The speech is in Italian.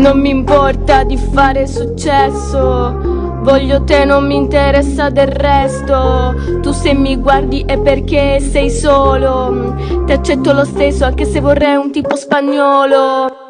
Non mi importa di fare successo Voglio te, non mi interessa del resto. Tu se mi guardi è perché sei solo. Ti accetto lo stesso, anche se vorrei un tipo spagnolo.